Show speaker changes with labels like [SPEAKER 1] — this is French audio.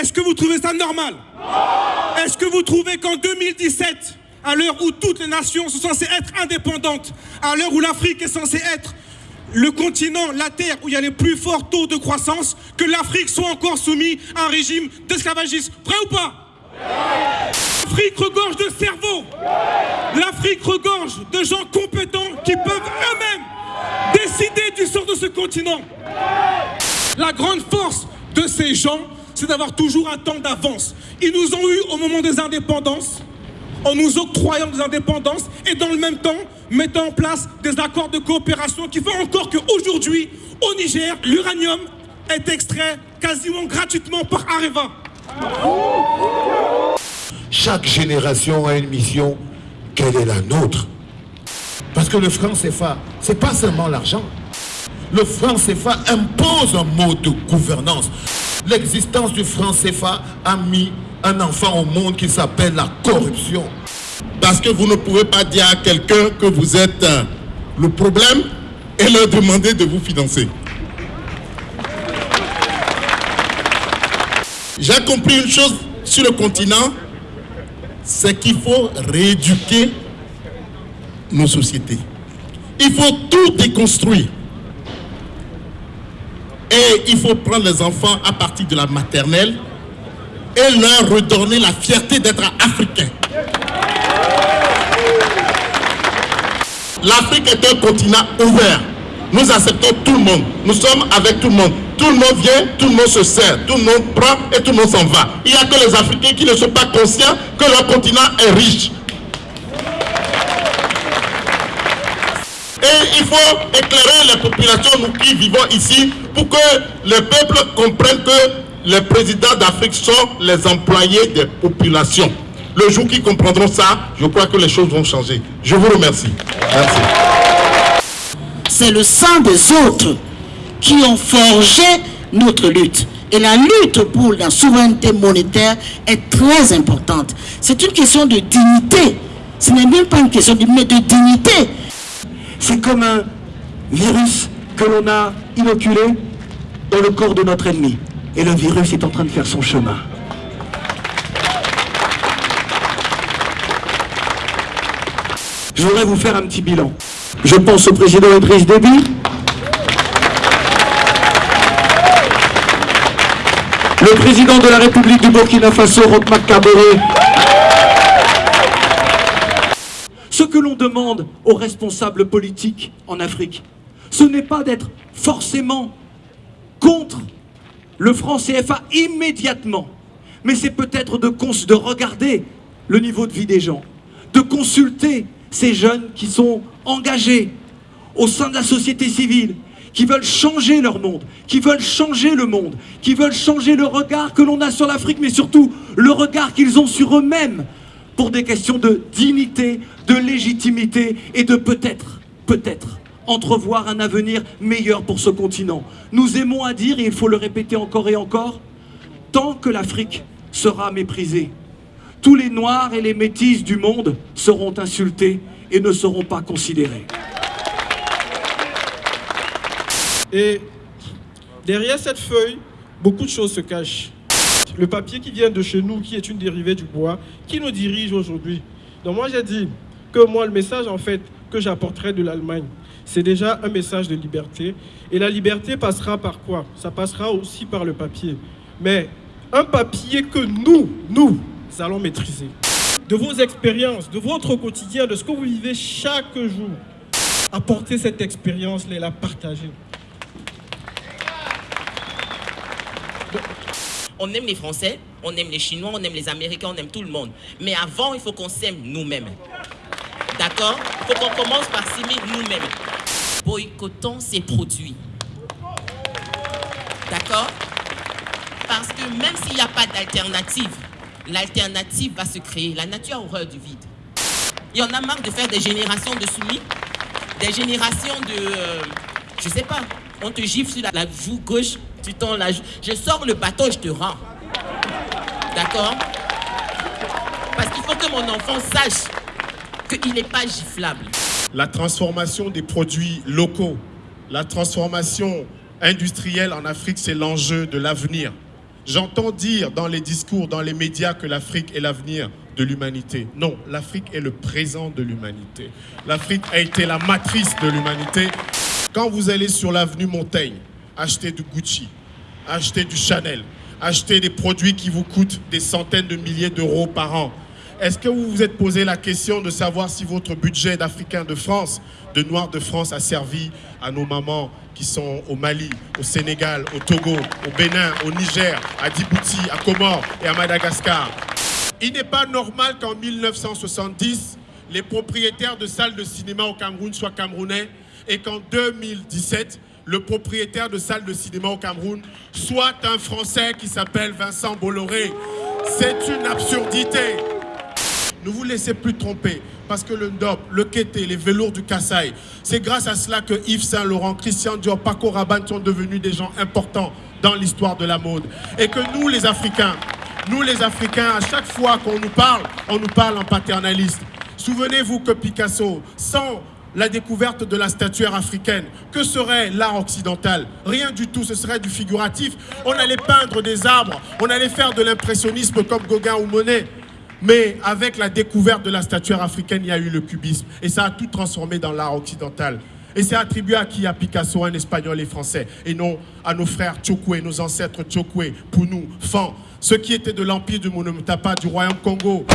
[SPEAKER 1] Est-ce que vous trouvez ça normal? Est-ce que vous trouvez qu'en 2017, à l'heure où toutes les nations sont censées être indépendantes, à l'heure où l'Afrique est censée être le continent, la terre où il y a les plus forts taux de croissance, que l'Afrique soit encore soumise à un régime d'esclavagisme? Prêt ou pas? L'Afrique regorge de cerveaux. L'Afrique regorge de gens compétents qui peuvent eux-mêmes décider du sort de ce continent. La grande force de ces gens, c'est d'avoir toujours un temps d'avance. Ils nous ont eu au moment des indépendances, en nous octroyant des indépendances et dans le même temps mettant en place des accords de coopération qui font encore qu'aujourd'hui, au Niger, l'uranium est extrait quasiment gratuitement par Areva.
[SPEAKER 2] Chaque génération a une mission, quelle est la nôtre Parce que le franc CFA, c'est pas seulement l'argent. Le franc CFA impose un mode de gouvernance. L'existence du franc CFA a mis un enfant au monde qui s'appelle la corruption.
[SPEAKER 3] Parce que vous ne pouvez pas dire à quelqu'un que vous êtes euh, le problème et leur demander de vous financer. J'ai compris une chose sur le continent, c'est qu'il faut rééduquer nos sociétés. Il faut tout déconstruire. Et il faut prendre les enfants à partir de la maternelle et leur redonner la fierté d'être africain. L'Afrique est un continent ouvert. Nous acceptons tout le monde. Nous sommes avec tout le monde. Tout le monde vient, tout le monde se sert, tout le monde prend et tout le monde s'en va. Il n'y a que les Africains qui ne sont pas conscients que leur continent est riche. Et il faut éclairer les populations, nous qui vivons ici, pour que les peuples comprennent que les présidents d'Afrique sont les employés des populations. Le jour qu'ils comprendront ça, je crois que les choses vont changer. Je vous remercie. Merci.
[SPEAKER 4] C'est le sang des autres qui ont forgé notre lutte. Et la lutte pour la souveraineté monétaire est très importante. C'est une question de dignité. Ce n'est même pas une question de, mais de dignité.
[SPEAKER 5] C'est comme un virus que l'on a inoculé dans le corps de notre ennemi. Et le virus est en train de faire son chemin. Je voudrais vous faire un petit bilan. Je pense au président Idriss Déby, le président de la République du Burkina Faso, Roch Kabore. Ce que l'on demande aux responsables politiques en Afrique, ce n'est pas d'être forcément contre le franc CFA immédiatement, mais c'est peut-être de, de regarder le niveau de vie des gens, de consulter ces jeunes qui sont engagés au sein de la société civile, qui veulent changer leur monde, qui veulent changer le monde, qui veulent changer le regard que l'on a sur l'Afrique, mais surtout le regard qu'ils ont sur eux-mêmes pour des questions de dignité, de légitimité et de peut-être, peut-être, entrevoir un avenir meilleur pour ce continent. Nous aimons à dire, et il faut le répéter encore et encore, tant que l'Afrique sera méprisée, tous les Noirs et les Métis du monde seront insultés et ne seront pas considérés.
[SPEAKER 6] Et derrière cette feuille, beaucoup de choses se cachent. Le papier qui vient de chez nous, qui est une dérivée du bois, qui nous dirige aujourd'hui. Donc moi j'ai dit que moi le message en fait que j'apporterai de l'Allemagne, c'est déjà un message de liberté. Et la liberté passera par quoi? Ça passera aussi par le papier. Mais un papier que nous, nous, allons maîtriser. De vos expériences, de votre quotidien, de ce que vous vivez chaque jour, apportez cette expérience-là et la partager.
[SPEAKER 7] On aime les Français, on aime les Chinois, on aime les Américains, on aime tout le monde. Mais avant, il faut qu'on s'aime nous-mêmes. D'accord? Il faut qu'on commence par s'aimer nous-mêmes. Boycottons ces produits. D'accord? Parce que même s'il n'y a pas d'alternative, l'alternative va se créer. La nature a horreur du vide. Il y en a marre de faire des générations de soumis, des générations de... Euh, je sais pas, on te gifle sur la, joue gauche, joue. Je sors le bateau, je te rends. D'accord? Parce qu'il faut que mon enfant sache qu'il n'est pas giflable.
[SPEAKER 3] La transformation des produits locaux, la transformation industrielle en Afrique, c'est l'enjeu de l'avenir.
[SPEAKER 8] J'entends dire dans les discours, dans les médias que l'Afrique est l'avenir de l'humanité. Non, l'Afrique est le présent de l'humanité. L'Afrique a été la matrice de l'humanité. Quand vous allez sur l'avenue Montaigne, acheter du Gucci, acheter du Chanel, acheter des produits qui vous coûtent des centaines de milliers d'euros par an, est-ce que vous vous êtes posé la question de savoir si votre budget d'Africains de France, de Noirs de France, a servi à nos mamans qui sont au Mali, au Sénégal, au Togo, au Bénin, au Niger, à Djibouti, à Comores et à Madagascar? Il n'est pas normal qu'en 1970, les propriétaires de salles de cinéma au Cameroun soient camerounais et qu'en 2017, le propriétaire de salles de cinéma au Cameroun soit un Français qui s'appelle Vincent Bolloré. C'est une absurdité. Ne vous laissez plus tromper. Parce que le Ndop, le Kété, les velours du Kassai, c'est grâce à cela que Yves Saint-Laurent, Christian Dior, Paco Rabanne sont devenus des gens importants dans l'histoire de la mode. Et que nous, les Africains, nous, les Africains, à chaque fois qu'on nous parle, on nous parle en paternaliste. Souvenez-vous que Picasso, sans la découverte de la statuaire africaine. Que serait l'art occidental Rien du tout, ce serait du figuratif. On allait peindre des arbres, on allait faire de l'impressionnisme comme Gauguin ou Monet. Mais avec la découverte de la statuaire africaine, il y a eu le cubisme. Et ça a tout transformé dans l'art occidental. Et c'est attribué à qui? À Picasso, un espagnol et français. Et non à nos frères Chokwe, nos ancêtres Chokwe, Pounou, Fan, ceux qui étaient de l'empire du Monomotapa, du royaume Congo.